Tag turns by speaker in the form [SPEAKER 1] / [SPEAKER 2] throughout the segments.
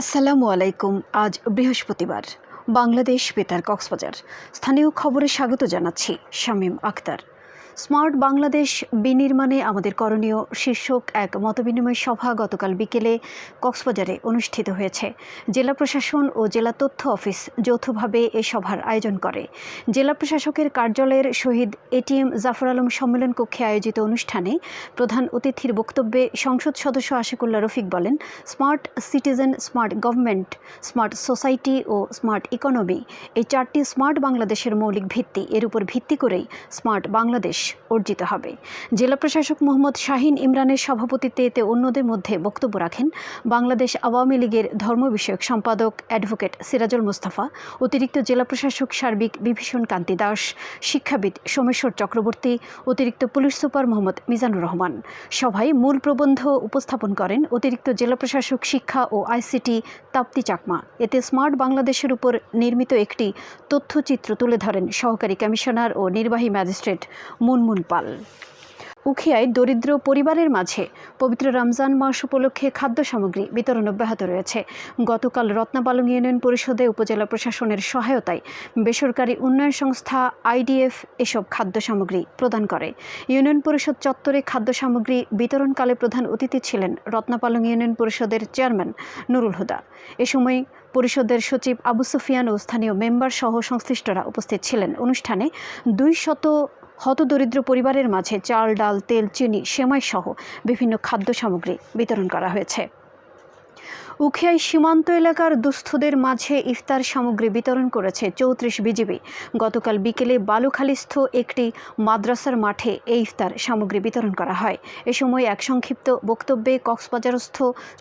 [SPEAKER 1] আসসালামু আলাইকুম আজ বৃহস্পতিবার। বাংলাদেশ বেতার কক্সবাজার। স্থানীয় খবরে স্বাগত জানাচ্ছি শামীম আক্তার স্মার্ট বাংলাদেশ বিনির্মাণে আমাদের করণীয় শীর্ষক এক মতবিনিময় সভা গতকাল বিকেলে কক্সবাজারে অনুষ্ঠিত হয়েছে। জেলা প্রশাসন ও জেলা তথ্য অফিস যৌথভাবে এ সভার আয়োজন করে। জেলা প্রশাসকের কার্যালয়ের শহীদ এটিএম জাফর আলম সম্মেলন কক্ষে আয়োজিত অনুষ্ঠানে প্রধান অতিথির বক্তব্যে সংসদ সদস্য আশিকুল্লাহ রফিক বলেন, smart citizen, smart government, smart society ও স্মার্ট ইকোনমি এই চারটি স্মার্ট বাংলাদেশের মৌলিক ভিত্তি। এর উপর ভিত্তি করেই স্মার্ট বাংলাদেশ অর্জিত হবে। জেলা প্রশাসক মোহাম্মদ শাহিন ইমরানের সভাপতিত্বে এতে অন্যদের মধ্যে বক্তব্য রাখেন বাংলাদেশ আওয়ামী লীগের ধর্ম বিষয়ক সম্পাদক অ্যাডভোকেট সিরাজুল মুস্তাফা, অতিরিক্ত জেলা প্রশাসক সার্বিক বিভীষণ কান্তি দাস, শিক্ষাবিদ সোমেশ্বর চক্রবর্তী, অতিরিক্ত পুলিশ সুপার মোহাম্মদ মিজানুর রহমান। সভায় মূল প্রবন্ধ উপস্থাপন করেন অতিরিক্ত জেলা প্রশাসক শিক্ষা ও আইসিটি তাপ্তি চাকমা। এতে স্মার্ট বাংলাদেশের উপর নির্মিত একটি তথ্যচিত্র তুলে ধরেন সহকারী কমিশনার ও নির্বাহী ম্যাজিস্ট্রেট মুনমুন পাল। উখিয়ায় দরিদ্র পরিবারের মাঝে পবিত্র রমজান মাস উপলক্ষে খাদ্য সামগ্রী বিতরণ অব্যাহত রয়েছে। গতকাল রত্নাপালং ইউনিয়ন পরিষদে উপজেলা প্রশাসনের সহায়তায় বেসরকারি উন্নয়ন সংস্থা আইডিএফ এসব খাদ্য সামগ্রী প্রদান করে। ইউনিয়ন পরিষদ চত্বরে খাদ্য সামগ্রী বিতরণকালে প্রধান অতিথি ছিলেন রত্নাপালং ইউনিয়ন পরিষদের চেয়ারম্যান নুরুল হুদা। এ সময় পরিষদের সচিব আবু সুফিয়ান ও স্থানীয় মেম্বার সহ সংশ্লিষ্টরা উপস্থিত ছিলেন। অনুষ্ঠানে দুই শত হতদরিদ্র পরিবারের মাঝে চাল, ডাল, তেল, চিনি সেমাই সহ বিভিন্ন খাদ্য সামগ্রী বিতরণ করা হয়েছে। উখিয়াই সীমান্ত এলাকার দুস্থদের মাঝে ইফতার সামগ্রী বিতরণ করেছে চৌত্রিশ বিজিবি। গতকাল বিকেলে বালুখালীস্থ একটি মাদ্রাসার মাঠে এই ইফতার সামগ্রী বিতরণ করা হয়। এ সময় এক সংক্ষিপ্ত বক্তব্যে কক্সবাজারস্থ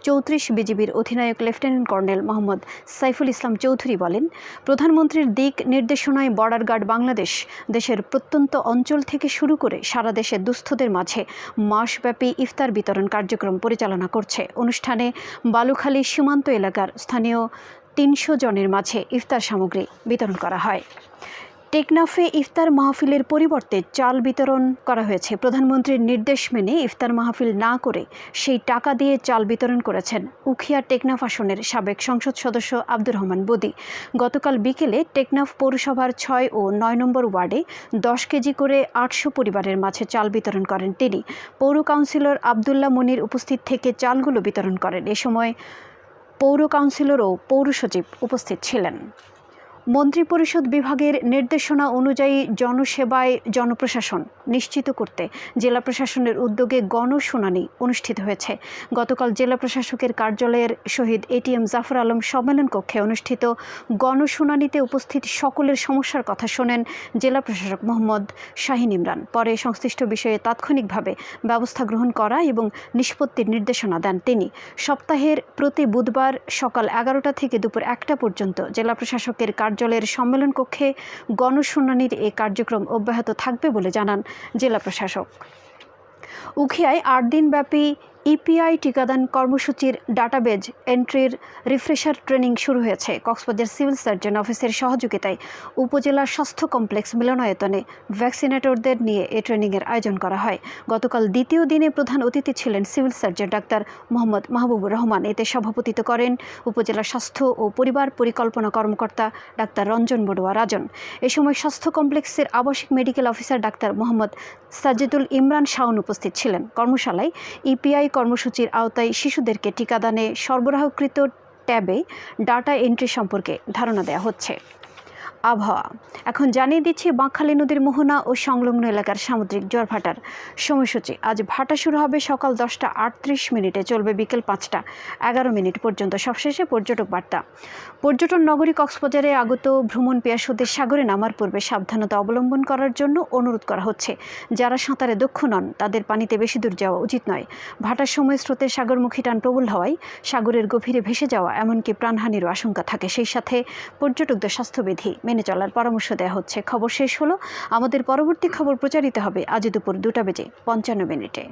[SPEAKER 1] চৌত্রিশ বিজিবির অধিনায়ক লেফটেন্যান্ট কর্নেল মোহাম্মদ সাইফুল ইসলাম চৌধুরী বলেন, প্রধানমন্ত্রীর দিক নির্দেশনায় বর্ডার গার্ড বাংলাদেশ দেশের প্রত্যন্ত অঞ্চল থেকে শুরু করে সারা দেশে দুস্থদের মাঝে মাসব্যাপী ইফতার বিতরণ কার্যক্রম পরিচালনা করছে। অনুষ্ঠানে বালুখালী সীমান্ত এলাকার স্থানীয় তিনশো জনের মাঝে ইফতার সামগ্রী বিতরণ করা হয়। টেকনাফে ইফতার মাহফিলের পরিবর্তে চাল বিতরণ করা হয়েছে। প্রধানমন্ত্রীর নির্দেশ মেনে ইফতার মাহফিল না করে সেই টাকা দিয়ে চাল বিতরণ করেছেন উখিয়া টেকনাফ আসনের সাবেক সংসদ সদস্য আব্দুর রহমান বদি। গতকাল বিকেলে টেকনাফ পৌরসভার ছয় ও নয় নম্বর ওয়ার্ডে দশ কেজি করে আটশো পরিবারের মাঝে চাল বিতরণ করেন তিনি। পৌর কাউন্সিলর আবদুল্লাহ মনির উপস্থিত থেকে চালগুলো বিতরণ করেন। এ সময় পৌর কাউন্সিলর ও পৌর সচিব উপস্থিত ছিলেন। মন্ত্রিপরিষদ বিভাগের নির্দেশনা অনুযায়ী জনসেবায় জনপ্রশাসন নিশ্চিত করতে জেলা প্রশাসনের উদ্যোগে গণশুনানি অনুষ্ঠিত হয়েছে। গতকাল জেলা প্রশাসকের কার্যালয়ের শহীদ এটিএম জাফর আলম সম্মেলন কক্ষে অনুষ্ঠিত গণশুনানিতে উপস্থিত সকলের সমস্যার কথা শোনেন জেলা প্রশাসক মোহাম্মদ শাহিন ইমরান। পরে সংশ্লিষ্ট বিষয়ে তাৎক্ষণিকভাবে ব্যবস্থা গ্রহণ করা এবং নিষ্পত্তির নির্দেশনা দেন তিনি। সপ্তাহের প্রতি বুধবার সকাল এগারোটা থেকে দুপুর একটা পর্যন্ত জেলা প্রশাসকের কার্যালয়ের সম্মেলন কক্ষে গণশুনানির এ কার্যক্রম অব্যাহত থাকবে বলে জানান জেলা প্রশাসক। উখিয়ায় আট দিনব্যাপী ইপিআই টিকাদান কর্মসূচির ডাটাবেজ এন্ট্রির রিফ্রেশার ট্রেনিং শুরু হয়েছে। কক্সবাজার সিভিল সার্জন অফিসের সহযোগিতায় উপজেলার স্বাস্থ্য কমপ্লেক্স মিলনায়তনে ভ্যাকসিনেটরদের নিয়ে এ ট্রেনিংয়ের আয়োজন করা হয়। গতকাল দ্বিতীয় দিনে প্রধান অতিথি ছিলেন civil surgeon doctor Mohammad Mahbubur Rahman. এতে সভাপতিত্ব করেন উপজেলা স্বাস্থ্য ও পরিবার পরিকল্পনা কর্মকর্তা ডাক্তার রঞ্জন বড়ুয়া রাজন। এ সময় স্বাস্থ্য কমপ্লেক্সের আবাসিক medical officer doctor Mohammad Sajidul Imran Shaon উপস্থিত ছিলেন। কর্মশালায় ইপিআই কর্মসূচির আওতায় শিশুদেরকে টিকাদানে সরবরাহকৃত ট্যাবে ডাটা এন্ট্রি সম্পর্কে ধারণা দেওয়া হচ্ছে। আবহাওয়া। এখন জানিয়ে দিচ্ছি, বাঁকখালী নদীর মোহনা ও সংলগ্ন এলাকার সামুদ্রিক জ্বর ভাটার সময়সূচি। আজ ভাটা শুরু হবে সকাল দশটা আটত্রিশ মিনিটে, চলবে বিকেল পাঁচটা, এগারো মিনিট পর্যন্ত। সবশেষে পর্যটক বার্তা। পর্যটন নগরী কক্সবাজারে আগত ভ্রমণ পেয়াসুদের সাগরে নামার পূর্বে সাবধানতা অবলম্বন করার জন্য অনুরোধ করা হচ্ছে। যারা সাঁতারে দক্ষ নন, তাদের পানিতে বেশি দূর যাওয়া উচিত নয়। ভাটার সময় স্রোতের সাগরমুখী টান প্রবল হওয়ায় সাগরের গভীরে ভেসে যাওয়া এমনকি প্রাণহানিরও আশঙ্কা থাকে। সেই সাথে পর্যটকদের স্বাস্থ্যবিধি মেনে চলার পরামর্শ দেওয়া হচ্ছে। খবর শেষ হলো। আমাদের পরবর্তী খবর প্রচারিত হবে আজ দুপুর দুটা বেজে পঞ্চান্ন মিনিটে।